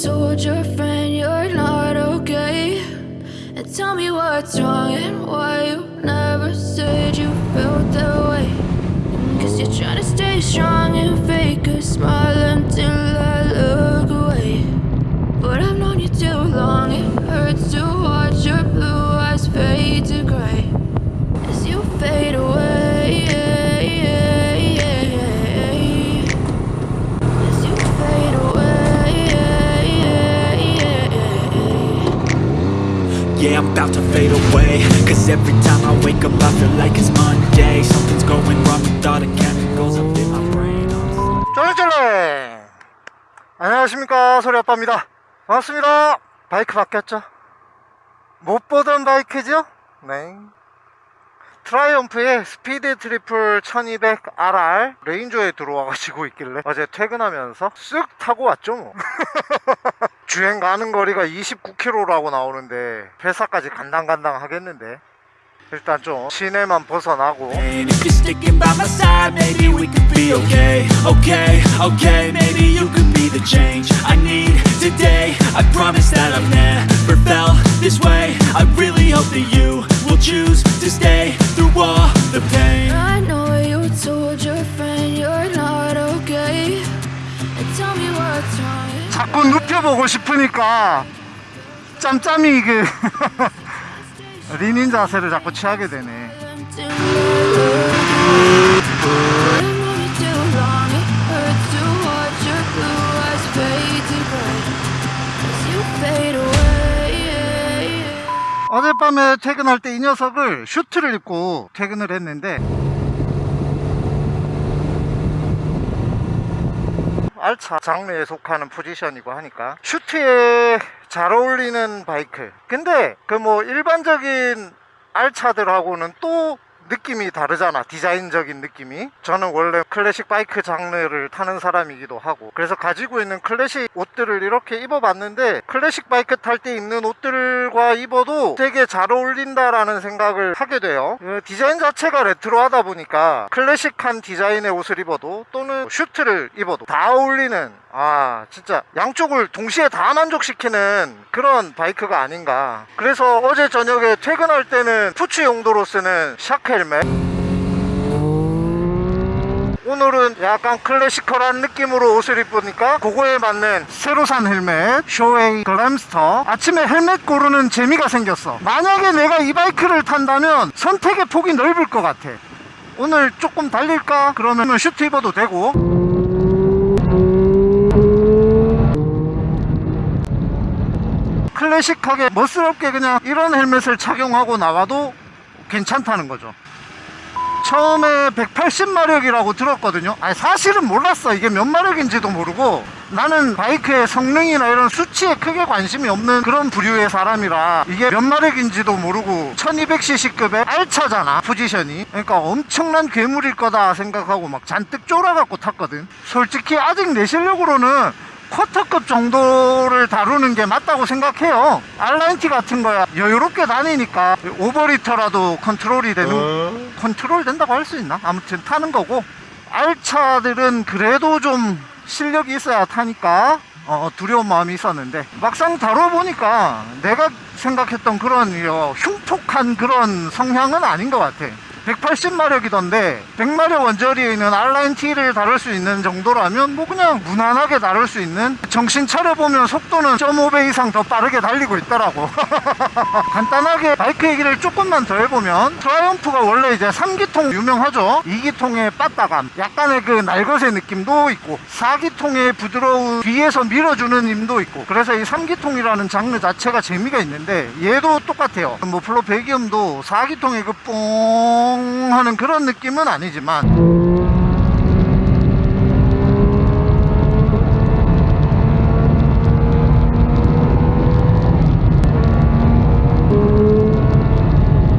told your friend you're not okay? And tell me what's wrong and why you never said you felt that way. Cause you're trying to stay strong and fake a smile until I about to fade away Cause every time I wake up I feel like it's Monday Something's going wrong with all the chemicals up in my brain 쫄쫄래 안녕하십니까 소리아빠입니다 반갑습니다 바이크 바뀌었죠 못 보던 바이크죠 네 트라이엄프의 스피드 트리플 1200RR 레인저에 들어와가지고 있길래 어제 퇴근하면서 쓱 타고 왔죠 뭐 주행 가는 거리가 29km라고 나오는데 회사까지 간당간당 하겠는데 일단 좀 시내만 벗어나고 And if you're sticking by my side Maybe we could be okay Okay, okay Maybe you could be the change I need today I promise that I've never felt this way I really hope that you will choose to stay Through all the pain I know you told your friend you're not okay. And tell me what's wrong. 자꾸 눕혀보고 싶 으니까 짬짬이 그 리닌 자세를 자꾸 취하게 되네. 어젯밤에 퇴근할 때 이 녀석을 슈트를 입고 퇴근을 했는데 알차 장르에 속하는 포지션이고 하니까. 슈트에 잘 어울리는 바이크 근데 그 뭐 일반적인 알차들하고는 또 느낌이 다르잖아. 디자인적인 느낌이. 저는 원래 클래식 바이크 장르를 타는 사람이기도 하고. 그래서 가지고 있는 클래식 옷들을 이렇게 입어봤는데 클래식 바이크 탈 때 입는 옷들과 입어도 되게 잘 어울린다라는 생각을 하게 돼요. 그 디자인 자체가 레트로하다 보니까 클래식한 디자인의 옷을 입어도 또는 슈트를 입어도 다 어울리는 아 진짜 양쪽을 동시에 다 만족시키는 그런 바이크가 아닌가. 그래서 어제 저녁에 퇴근할 때는 푸츠 용도로 쓰는 샤크 헬멧. 오늘은 약간 classical한 느낌으로 옷을 입으니까 그거에 맞는 새로 산 헬멧 쇼에이 글램스터. 아침에 헬멧 고르는 재미가 생겼어. 만약에 내가 이 바이크를 탄다면 선택의 폭이 넓을 것 같아. 오늘 조금 달릴까? 그러면 슈트 입어도 되고 클래식하게 멋스럽게 그냥 이런 헬멧을 착용하고 나와도 괜찮다는 거죠. 처음에 180마력이라고 들었거든요. 아니 사실은 몰랐어. 이게 몇 마력인지도 모르고 나는 바이크의 성능이나 이런 수치에 크게 관심이 없는 그런 부류의 사람이라 이게 몇 마력인지도 모르고 1200cc급의 알차잖아 포지션이. 그러니까 엄청난 괴물일 거다 생각하고 막 잔뜩 쫄아갖고 탔거든. 솔직히 아직 내 실력으로는 쿼터급 정도를 다루는 게 맞다고 생각해요. R9T 같은 거야. 여유롭게 다니니까 over liter라도 컨트롤이 되는 컨트롤 된다고 할 수 있나? 아무튼 타는 거고. 알차들은 그래도 좀 실력이 있어야 타니까 어, 두려운 마음이 있었는데. 막상 다뤄보니까 내가 생각했던 그런 어, 흉폭한 그런 성향은 아닌 것 같아 180마력이던데 100마력 언저리에 있는 R9T를 다룰 수 있는 정도라면 뭐 그냥 무난하게 다룰 수 있는 정신 차려보면 속도는 0.5배 이상 더 빠르게 달리고 있더라고. 간단하게 바이크 얘기를 조금만 더 해보면 트라이엄프가 원래 이제 3기통 유명하죠? 2기통의 빠따감. 약간의 그 날것의 느낌도 있고 4기통의 부드러운 뒤에서 밀어주는 힘도 있고 그래서 이 3기통이라는 장르 자체가 재미가 있는데 얘도 똑같아요. 뭐 플로 배기음도 4기통의 그뽕 하는 그런 느낌은 아니지만.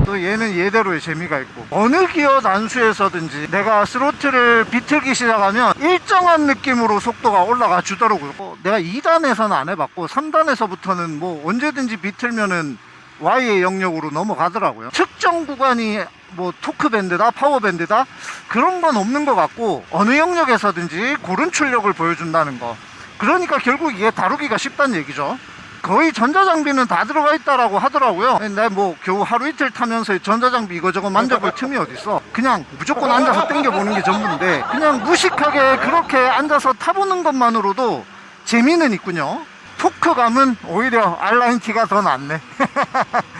또 얘는 얘대로의 재미가 있고 어느 기어 단수에서든지 내가 스로틀을 비틀기 시작하면 일정한 느낌으로 속도가 올라가 주더라고요. 어, 내가 2단에서는 안 해봤고 3단에서부터는 뭐 언제든지 비틀면은 Y의 영역으로 넘어가더라고요. 특정 구간이 뭐 토크밴드다 파워밴드다 그런 건 없는 것 같고 어느 영역에서든지 고른 출력을 보여준다는 거. 그러니까 결국 이게 다루기가 쉽다는 얘기죠. 거의 전자장비는 다 들어가 있다라고 하더라고요. 내가 뭐 겨우 하루 이틀 타면서 전자장비 이거저거 만져볼 틈이 어딨어. 그냥 무조건 앉아서 땡겨보는 게 전부인데 그냥 무식하게 그렇게 앉아서 타보는 것만으로도 재미는 있군요. 토크감은 오히려 R9T가 더 낫네. 톡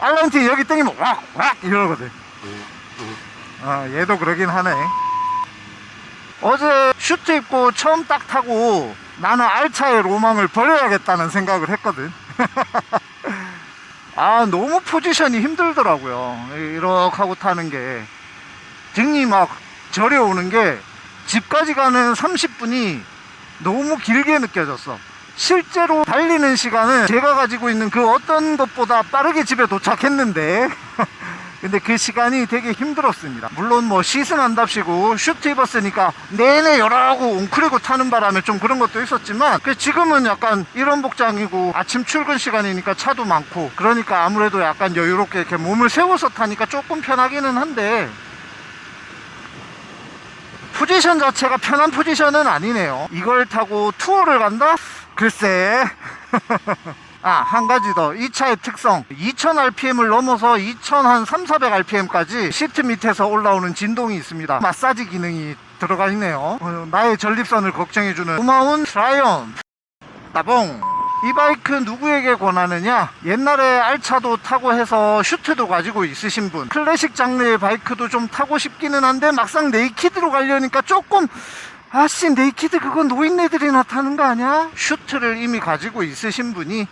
R9T 여기 땡기면 왁왁 이러거든. 아 얘도 그러긴 하네. 어제 슈트 입고 처음 딱 타고 나는 알차의 로망을 버려야겠다는 생각을 했거든. 아 너무 포지션이 힘들더라고요. 이렇게 하고 타는 게. 등이 막 저려오는 게 집까지 가는 30분이 너무 길게 느껴졌어 실제로 달리는 시간은 제가 가지고 있는 그 어떤 것보다 빠르게 집에 도착했는데 근데 그 시간이 되게 힘들었습니다 물론 뭐 시승한답시고 슈트 입었으니까 내내 열하고 웅크리고 타는 바람에 좀 그런 것도 있었지만 그 지금은 약간 이런 복장이고 아침 출근 시간이니까 차도 많고 그러니까 아무래도 약간 여유롭게 이렇게 몸을 세워서 타니까 조금 편하기는 한데 포지션 자체가 편한 포지션은 아니네요 이걸 타고 투어를 간다? 글쎄 아, 한 가지 더. 이 차의 특성. 2000rpm을 넘어서 2000한 3, 400rpm까지 시트 밑에서 올라오는 진동이 있습니다. 마사지 기능이 들어가 있네요. 어, 나의 전립선을 걱정해주는 고마운 트라이엄프. 따봉. 이 바이크 누구에게 권하느냐? 옛날에 알차도 타고 해서 슈트도 가지고 있으신 분. 클래식 장르의 바이크도 좀 타고 싶기는 한데 막상 naked로 가려니까 조금 아씨 naked 그거 노인네들이나 타는 거 아니야? 슈트를 이미 가지고 있으신 분이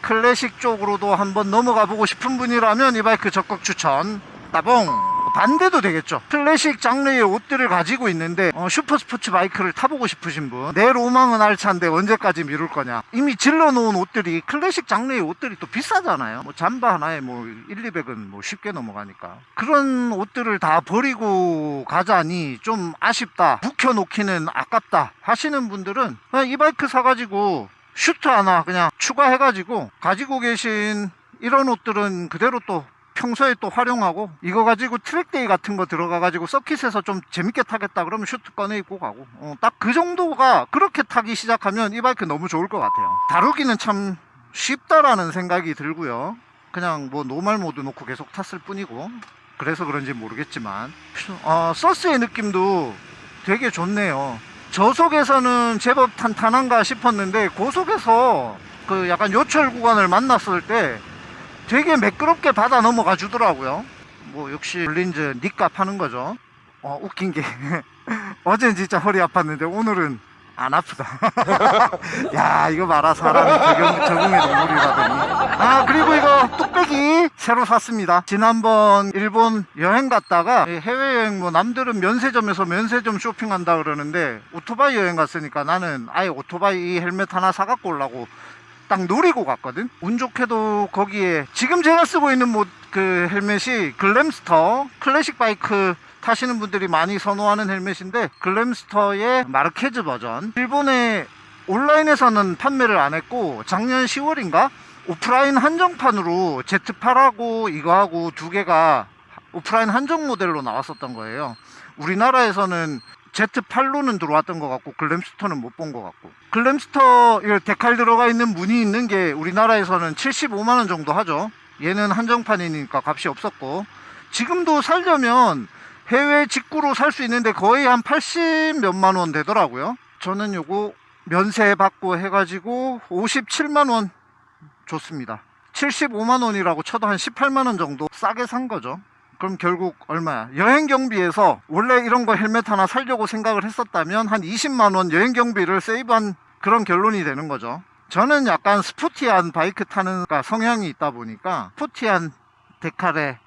클래식 쪽으로도 한번 넘어가 보고 싶은 분이라면 이 바이크 적극 추천 따봉 반대도 되겠죠. 클래식 장르의 옷들을 가지고 있는데 어, super sports 바이크를 타보고 싶으신 분 내 로망은 알차인데 언제까지 미룰 거냐. 이미 질러 놓은 옷들이 클래식 장르의 옷들이 또 비싸잖아요. 뭐 잠바 하나에 뭐 1, 200은 뭐 쉽게 넘어가니까. 그런 옷들을 다 버리고 가자니 좀 아쉽다 묵혀놓기는 아깝다 하시는 분들은 이 바이크 사가지고 슈트 하나 그냥 추가해가지고 가지고 계신 이런 옷들은 그대로 또 평소에 또 활용하고 이거 가지고 track day 같은 거 들어가 가지고 서킷에서 좀 재밌게 타겠다 그러면 슈트 꺼내 입고 가고. 어, 딱 그 정도가 그렇게 타기 시작하면 이 바이크 너무 좋을 것 같아요. 다루기는 참 쉽다라는 생각이 들고요. 그냥 뭐 normal mode 놓고 계속 탔을 뿐이고. 그래서 그런지 모르겠지만. 어, 서스의 느낌도 되게 좋네요. 저속에서는 제법 탄탄한가 싶었는데 고속에서 그 약간 요철 구간을 만났을 때 되게 매끄럽게 받아 넘어가 주더라고요. 뭐 역시 블린즈 니값 하는 거죠. 어 웃긴 게 어젠 진짜 허리 아팠는데 오늘은 안 아프다. 야 이거 봐라 사람이 적용, 적응의 동물이라더니. 아 그리고 이거 뚝배기 새로 샀습니다. 지난번 일본 여행 갔다가 해외여행 뭐 남들은 면세점에서 면세점 쇼핑한다 그러는데 오토바이 여행 갔으니까 나는 아예 오토바이 헬멧 하나 사갖고 오려고 딱 노리고 갔거든. 운 좋게도 거기에 지금 제가 쓰고 있는 뭐 그 헬멧이 Glamster 클래식 바이크 타시는 분들이 많이 선호하는 헬멧인데 Glamster의 마르케즈 버전. 일본에 온라인에서는 판매를 안 했고 작년 10월인가? 오프라인 한정판으로 Z8하고 이거하고 두 개가 오프라인 한정 모델로 나왔었던 거예요. 우리나라에서는 Z8로는 들어왔던 것 같고 Glamster는 못 본 것 같고. Glamster 이 decal 들어가 있는 무늬 있는 게 우리나라에서는 75만원 정도 하죠. 얘는 한정판이니까 값이 없었고. 지금도 살려면 해외 직구로 살 수 있는데 거의 한 80 몇만 원 되더라고요. 저는 요거 면세 받고 해가지고 57만 원 줬습니다. 75만 원이라고 쳐도 한 18만 원 정도 싸게 산 거죠 그럼 결국 얼마야? 여행 경비에서 원래 이런 거 헬멧 하나 살려고 생각을 했었다면 한 20만 원 여행 경비를 세이브한 그런 결론이 되는 거죠. 저는 약간 스포티한 바이크 타는 성향이 있다 보니까 스포티한 데칼에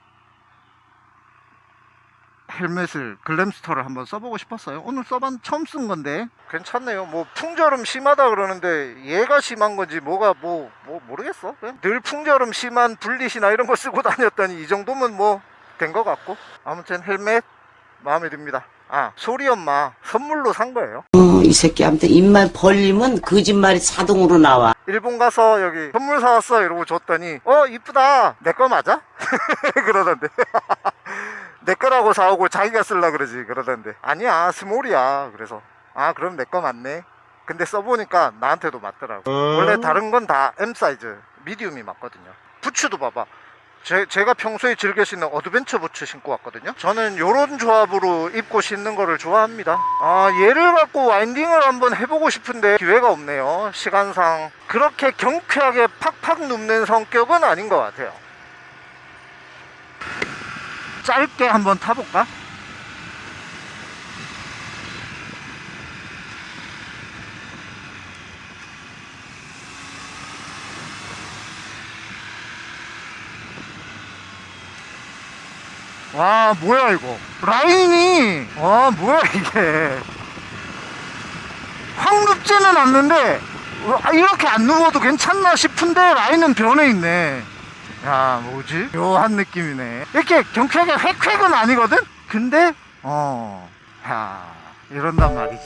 헬멧을 Glamster를 한번 써보고 싶었어요 오늘 써봤 처음 쓴 건데 괜찮네요 뭐 풍절음 심하다 그러는데 얘가 심한 건지 뭐가 뭐, 뭐 모르겠어 그냥 늘 풍절음 심한 Bullitt이나 이런 거 쓰고 다녔더니 이 정도면 뭐 된 것 같고 아무튼 헬멧 마음에 듭니다. 아 소리 엄마 선물로 산 거예요. 어, 이 새끼한테 입만 벌리면 거짓말이 자동으로 나와. 일본 가서 여기 선물 사왔어 이러고 줬더니 어 이쁘다. 내 거 맞아? 그러던데. 내 거라고 사오고 자기가 쓸라 그러지. 그러던데. 아니야 small이야. 그래서 아 그럼 내 거 맞네. 근데 써보니까 나한테도 맞더라고. 원래 다른 건 다 M 사이즈 medium이 맞거든요. 부츠도 봐봐 제, 제가 평소에 즐겨 신는 adventure 부츠 신고 왔거든요. 저는 요런 조합으로 입고 신는 거를 좋아합니다. 아 얘를 갖고 winding을 한번 해보고 싶은데 기회가 없네요. 시간상 그렇게 경쾌하게 팍팍 눕는 성격은 아닌 것 같아요. 짧게 한번 타볼까? 와 뭐야 이거? 라인이? 와 뭐야 이게? 확 눕지는 않는데 아, 이렇게 안 누워도 괜찮나 싶은데 라인은 변해 있네. 야 뭐지? 묘한 느낌이네. 이렇게 경쾌하게 획획은 아니거든? 근데 어야 이런단 말이지